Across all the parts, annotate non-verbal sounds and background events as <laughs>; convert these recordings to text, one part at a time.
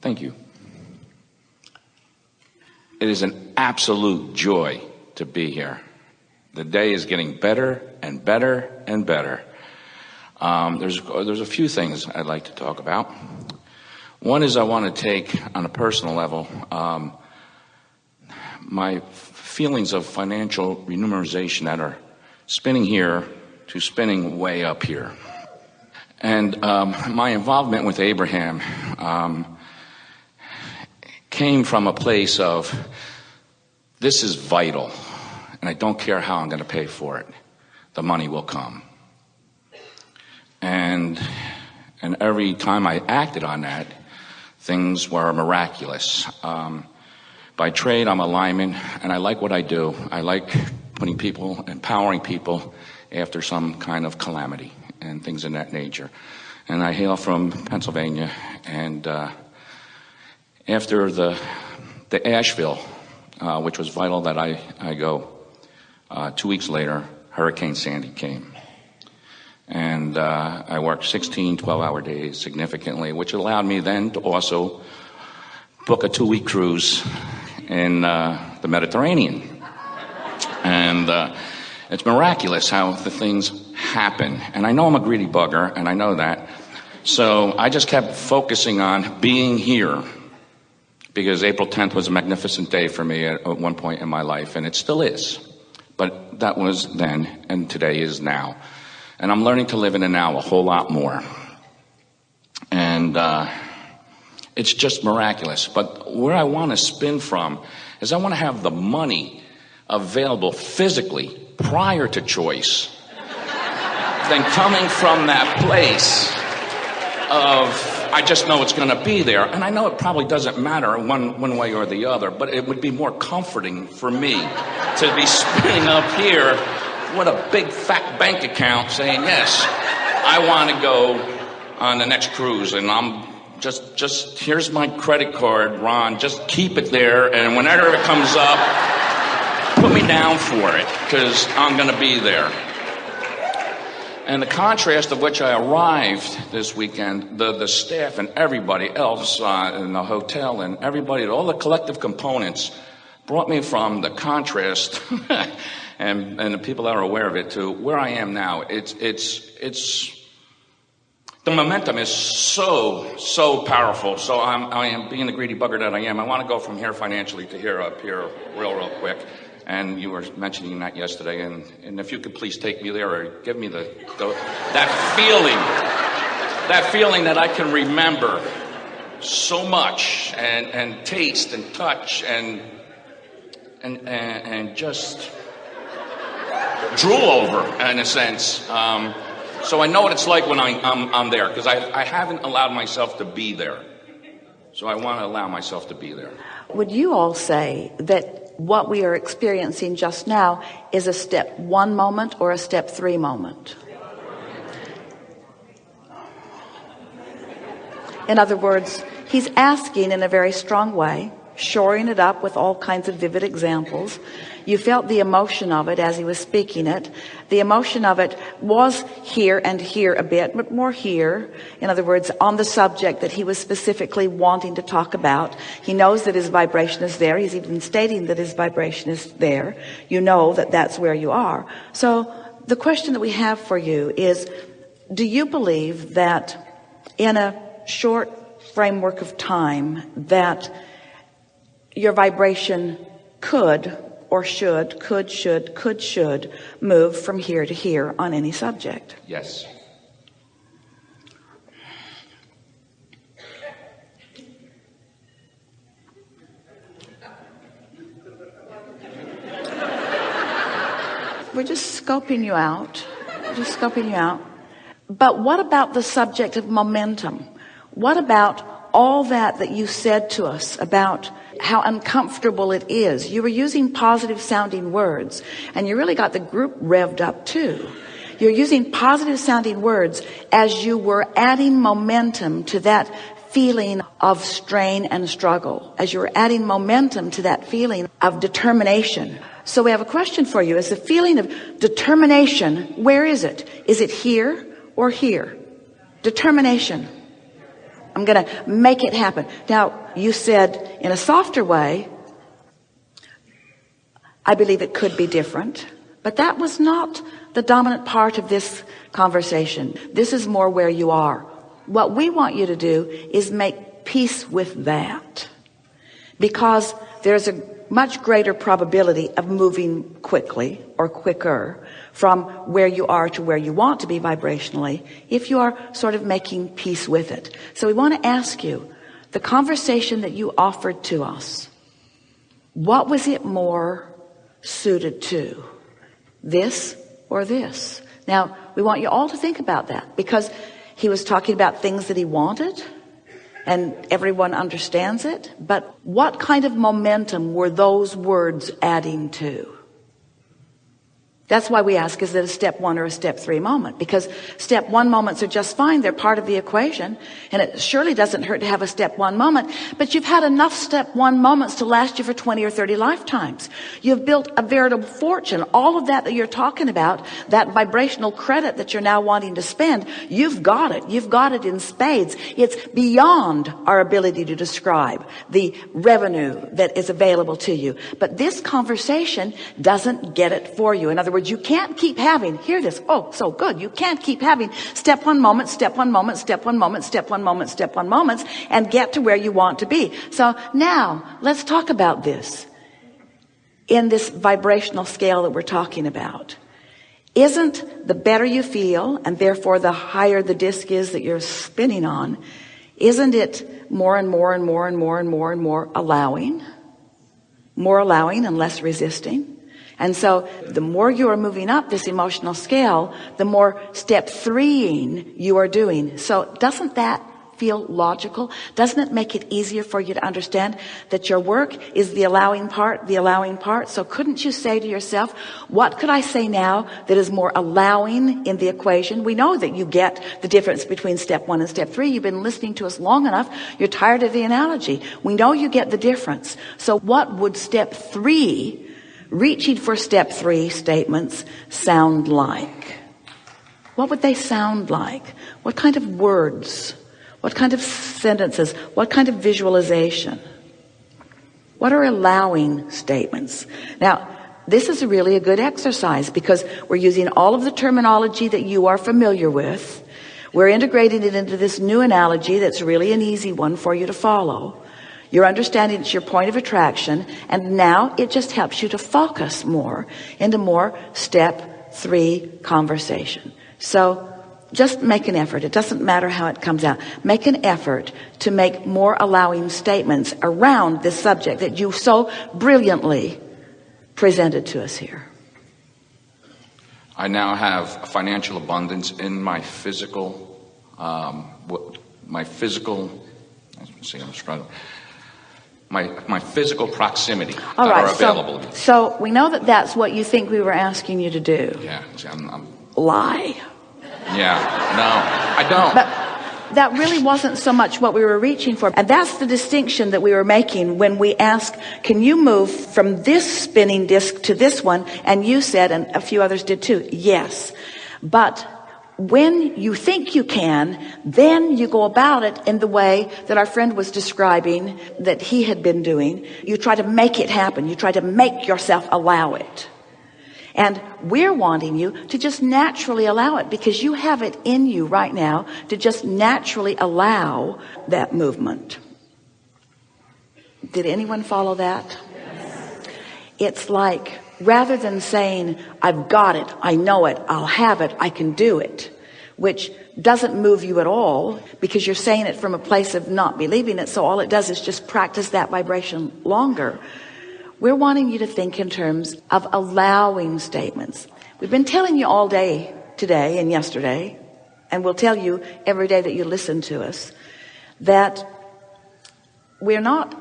Thank you. It is an absolute joy to be here. The day is getting better and better and better. Um, there's, there's a few things I'd like to talk about. One is I want to take, on a personal level, um, my feelings of financial remuneration that are spinning here to spinning way up here. And um, my involvement with Abraham um, came from a place of this is vital, and I don't care how I'm going to pay for it. The money will come. And and every time I acted on that, things were miraculous. Um, by trade, I'm a lineman, and I like what I do. I like putting people, empowering people after some kind of calamity and things of that nature. And I hail from Pennsylvania, and uh, after the the Asheville, uh, which was vital that I I go, uh, two weeks later, Hurricane Sandy came. And uh, I worked 16, 12 hour days significantly, which allowed me then to also book a two week cruise in uh, the Mediterranean. And uh, it's miraculous how the things happen. And I know I'm a greedy bugger, and I know that. So I just kept focusing on being here because April 10th was a magnificent day for me at, at one point in my life, and it still is. But that was then, and today is now. And I'm learning to live in the now a whole lot more. And uh, it's just miraculous. But where I want to spin from is I want to have the money available physically prior to choice. than coming from that place of I just know it's going to be there. And I know it probably doesn't matter one, one way or the other, but it would be more comforting for me to be spinning up here with a big fat bank account saying, yes, I want to go on the next cruise and I'm just, just, here's my credit card, Ron, just keep it there and whenever it comes up, put me down for it because I'm going to be there. And the contrast of which I arrived this weekend, the, the staff and everybody else uh, in the hotel and everybody, all the collective components brought me from the contrast <laughs> and, and the people that are aware of it to where I am now. It's, it's, it's, the momentum is so, so powerful. So I'm, I am being the greedy bugger that I am. I want to go from here financially to here up here real, real quick. And you were mentioning that yesterday. And, and if you could please take me there or give me the, the that feeling, that feeling that I can remember so much and, and taste and touch and, and, and, and just drool over in a sense. Um, so I know what it's like when I, am I'm there because I, I haven't allowed myself to be there. So I want to allow myself to be there. Would you all say that what we are experiencing just now is a step one moment or a step three moment? In other words, he's asking in a very strong way, shoring it up with all kinds of vivid examples you felt the emotion of it as he was speaking it. The emotion of it was here and here a bit, but more here. In other words, on the subject that he was specifically wanting to talk about. He knows that his vibration is there. He's even stating that his vibration is there. You know that that's where you are. So the question that we have for you is, do you believe that in a short framework of time that your vibration could or should, could, should, could, should move from here to here on any subject. Yes. We're just scoping you out. just scoping you out. But what about the subject of momentum? What about all that that you said to us about how uncomfortable it is. You were using positive sounding words and you really got the group revved up too. You're using positive sounding words as you were adding momentum to that feeling of strain and struggle, as you were adding momentum to that feeling of determination. So we have a question for you. Is the feeling of determination, where is it? Is it here or here? Determination. I'm going to make it happen. Now, you said in a softer way, I believe it could be different, but that was not the dominant part of this conversation. This is more where you are. What we want you to do is make peace with that because there's a much greater probability of moving quickly or quicker from where you are to where you want to be vibrationally if you are sort of making peace with it. So we want to ask you the conversation that you offered to us. What was it more suited to? This or this? Now we want you all to think about that because he was talking about things that he wanted and everyone understands it. But what kind of momentum were those words adding to? That's why we ask, is it a step one or a step three moment? Because step one moments are just fine. They're part of the equation. And it surely doesn't hurt to have a step one moment. But you've had enough step one moments to last you for 20 or 30 lifetimes. You've built a veritable fortune. All of that that you're talking about, that vibrational credit that you're now wanting to spend, you've got it. You've got it in spades. It's beyond our ability to describe the revenue that is available to you. But this conversation doesn't get it for you. In other words, words, you can't keep having, hear this, oh, so good. You can't keep having step one moment, step one moment, step one moment, step one moment, step one moments, and get to where you want to be. So now, let's talk about this in this vibrational scale that we're talking about. Isn't the better you feel, and therefore the higher the disc is that you're spinning on, isn't it more and more and more and more and more and more allowing? More allowing and less resisting? And so the more you are moving up this emotional scale, the more step threeing you are doing. So doesn't that feel logical? Doesn't it make it easier for you to understand that your work is the allowing part, the allowing part? So couldn't you say to yourself, what could I say now that is more allowing in the equation? We know that you get the difference between step one and step three. You've been listening to us long enough. You're tired of the analogy. We know you get the difference. So what would step three reaching for step three statements sound like? What would they sound like? What kind of words? What kind of sentences? What kind of visualization? What are allowing statements? Now, this is really a good exercise because we're using all of the terminology that you are familiar with. We're integrating it into this new analogy that's really an easy one for you to follow. You're understanding it's your point of attraction. And now it just helps you to focus more into more step three conversation. So just make an effort. It doesn't matter how it comes out. Make an effort to make more allowing statements around this subject that you so brilliantly presented to us here. I now have financial abundance in my physical, um, my physical, see, I'm struggling my, my physical proximity All that right, are available. So, so we know that that's what you think we were asking you to do. Yeah, see, I'm, I'm, Lie. Yeah, no, I don't. But that really wasn't so much what we were reaching for. And that's the distinction that we were making when we asked, can you move from this spinning disc to this one? And you said, and a few others did too, yes. But when you think you can, then you go about it in the way that our friend was describing that he had been doing. You try to make it happen. You try to make yourself allow it. And we're wanting you to just naturally allow it because you have it in you right now to just naturally allow that movement. Did anyone follow that? It's like rather than saying, I've got it, I know it, I'll have it, I can do it, which doesn't move you at all because you're saying it from a place of not believing it. So all it does is just practice that vibration longer. We're wanting you to think in terms of allowing statements. We've been telling you all day today and yesterday, and we'll tell you every day that you listen to us, that we're not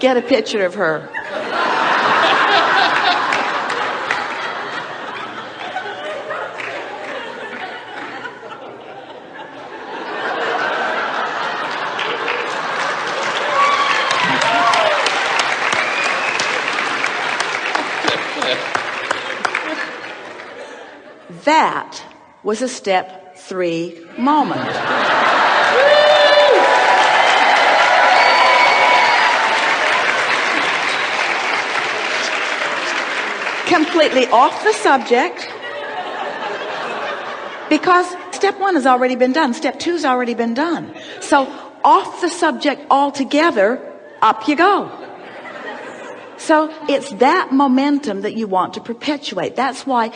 Get a picture of her. that was a step three moment. Completely off the subject because step one has already been done. Step two's already been done. So off the subject altogether, up you go. So it's that momentum that you want to perpetuate. That's why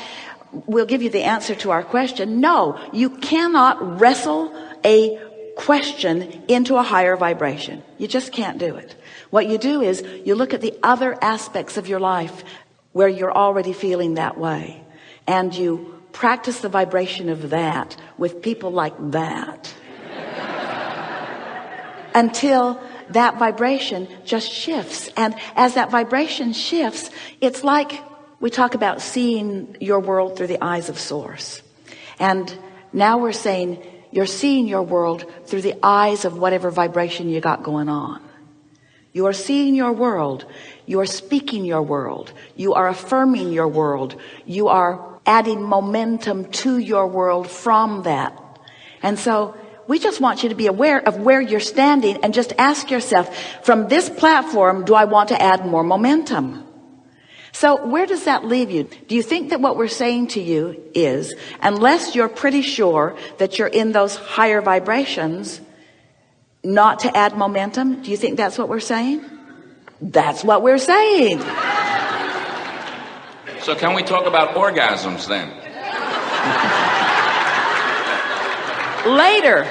we'll give you the answer to our question. No, you cannot wrestle a question into a higher vibration. You just can't do it. What you do is you look at the other aspects of your life where you're already feeling that way. And you practice the vibration of that with people like that. <laughs> Until that vibration just shifts. And as that vibration shifts it's like we talk about seeing your world through the eyes of source. And now we're saying you're seeing your world through the eyes of whatever vibration you got going on you are seeing your world. You are speaking your world. You are affirming your world. You are adding momentum to your world from that. And so we just want you to be aware of where you're standing and just ask yourself from this platform do I want to add more momentum? So where does that leave you? Do you think that what we're saying to you is unless you're pretty sure that you're in those higher vibrations not to add momentum? Do you think that's what we're saying? That's what we're saying. So can we talk about orgasms then? Later.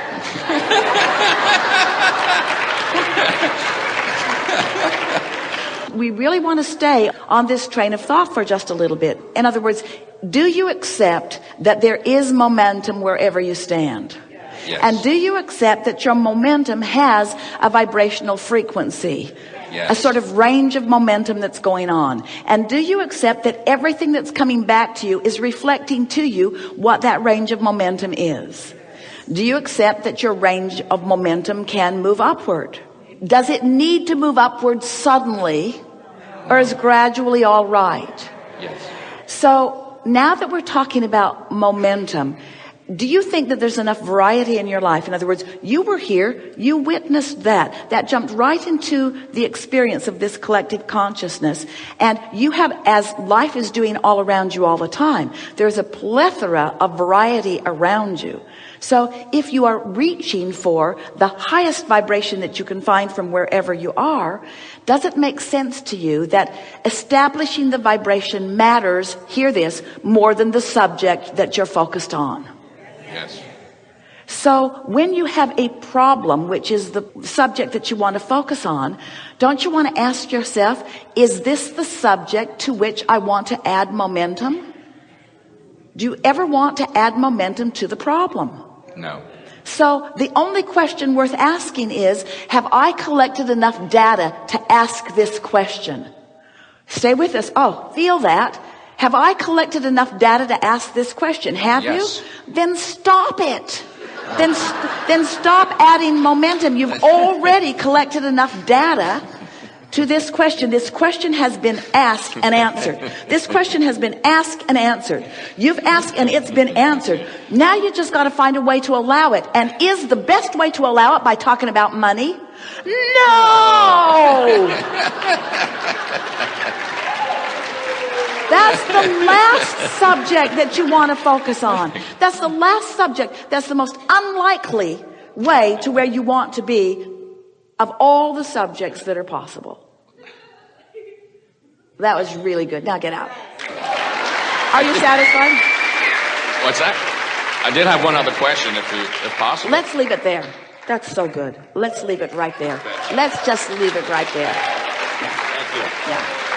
We really want to stay on this train of thought for just a little bit. In other words do you accept that there is momentum wherever you stand yes. and do you accept that your momentum has a vibrational frequency? Yes. a sort of range of momentum that's going on. And do you accept that everything that's coming back to you is reflecting to you what that range of momentum is? Do you accept that your range of momentum can move upward? Does it need to move upward suddenly or is gradually all right? Yes. So now that we're talking about momentum do you think that there's enough variety in your life? In other words you were here you witnessed that. That jumped right into the experience of this collective consciousness. And you have as life is doing all around you all the time there's a plethora of variety around you. So if you are reaching for the highest vibration that you can find from wherever you are does it make sense to you that establishing the vibration matters hear this more than the subject that you're focused on Yes. So when you have a problem, which is the subject that you want to focus on, don't you want to ask yourself, is this the subject to which I want to add momentum? Do you ever want to add momentum to the problem? No. So the only question worth asking is, have I collected enough data to ask this question? Stay with us. Oh, feel that. Have I collected enough data to ask this question? Have yes. you? Then stop it. Then, then stop adding momentum. You've already collected enough data to this question. This question has been asked and answered. This question has been asked and answered. You've asked and it's been answered. Now you just got to find a way to allow it. And is the best way to allow it by talking about money? No! <laughs> That's the last subject that you want to focus on. That's the last subject. That's the most unlikely way to where you want to be of all the subjects that are possible. That was really good. Now get out. Are you satisfied? What's that? I did have one other question if, you, if possible. Let's leave it there. That's so good. Let's leave it right there. Let's just leave it right there. Thank you. Yeah.